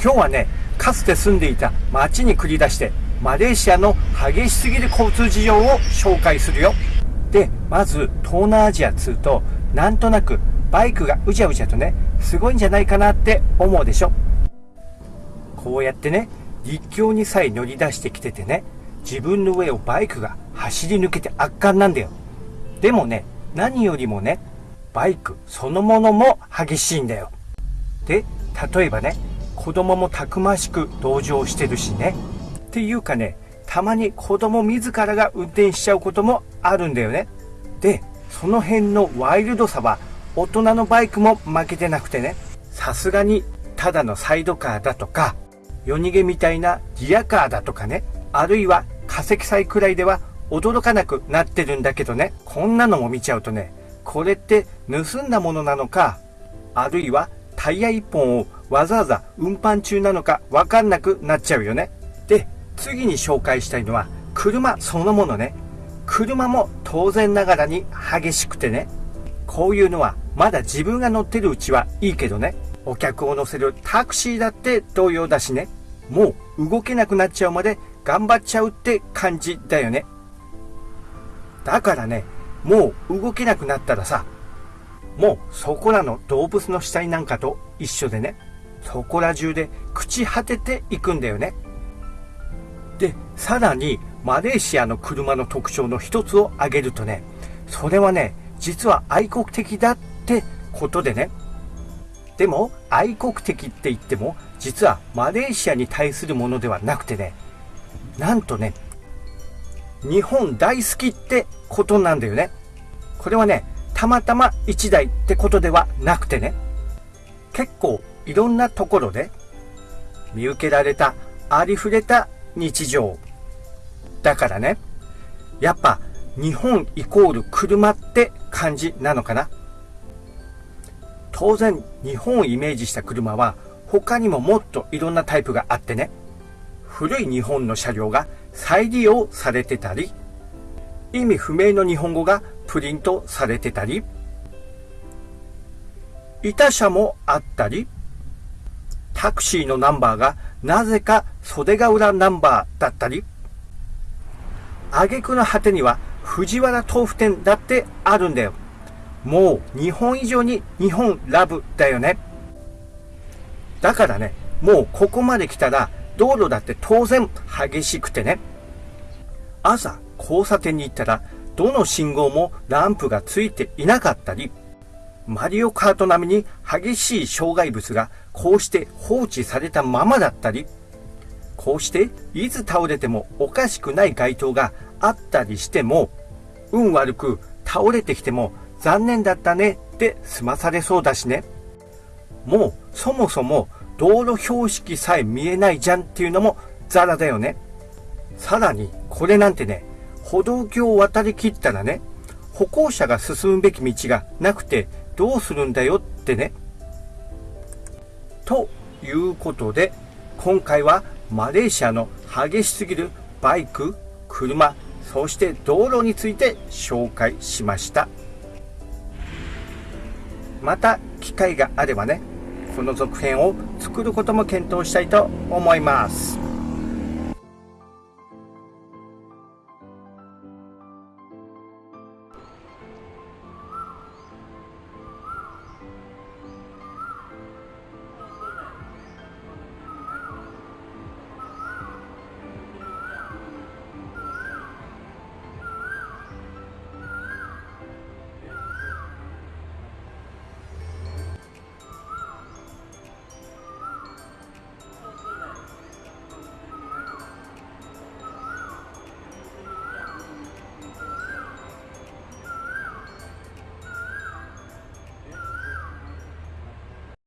今日はね、かつて住んでいた町に繰り出して、マレーシアの激しすぎる交通事情を紹介するよ。で、まず、東南アジア通と、なんとなくバイクがうじゃうじゃとね、すごいんじゃないかなって思うでしょ。こうやってね、立教にさえ乗り出してきててね、自分の上をバイクが走り抜けて圧巻なんだよ。でもね、何よりもね、バイクそのものも激しいんだよ。で、例えばね、子供もたくましく同乗してるしね。っていうかね、たまに子供自らが運転しちゃうこともあるんだよね。で、その辺のワイルドさは大人のバイクも負けてなくてね、さすがにただのサイドカーだとか、夜逃げみたいなリアカーだとかね、あるいは化石祭くらいでは驚かなくなってるんだけどね、こんなのも見ちゃうとね、これって盗んだものなのか、あるいはタイヤ1本をわざわざ運搬中なのかわかんなくなっちゃうよね。で、次に紹介したいのは車そのものね。車も当然ながらに激しくてね。こういうのはまだ自分が乗ってるうちはいいけどね。お客を乗せるタクシーだって同様だしね。もう動けなくなっちゃうまで頑張っちゃうって感じだよね。だからね、もう動けなくなったらさ、もうそこらの動物の死体なんかと一緒でね、そこら中で朽ち果てていくんだよね。で、さらにマレーシアの車の特徴の一つを挙げるとね、それはね、実は愛国的だってことでね。でも、愛国的って言っても、実はマレーシアに対するものではなくてね、なんとね、日本大好きってことなんだよね。これはね、たまたま1台ってことではなくてね、結構いろんなところで見受けられたありふれた日常。だからね、やっぱ日本イコール車って感じなのかな。当然日本をイメージした車は他にももっといろんなタイプがあってね、古い日本の車両が再利用されてたり、意味不明の日本語がプリントされてたり、板車もあったり、タクシーのナンバーがなぜか袖ヶ浦ナンバーだったり、挙句の果てには藤原豆腐店だってあるんだよ。もう日本以上に日本ラブだよね。だからね、もうここまで来たら道路だって当然激しくてね。朝交差点に行ったらどの信号もランプがついていなかったり、マリオカート並みに激しい障害物がこうして放置されたままだったり、こうしていつ倒れてもおかしくない街灯があったりしても、運悪く倒れてきても残念だったねって済まされそうだしね。もうそもそも道路標識さえ見えないじゃんっていうのもザラだよね。さらにこれなんてね、歩道橋を渡りきったらね、歩行者が進むべき道がなくてどうするんだよってね。ということで、今回はマレーシアの激しすぎるバイク、車、そして道路について紹介しました。また機会があればね、この続編を作ることも検討したいと思います。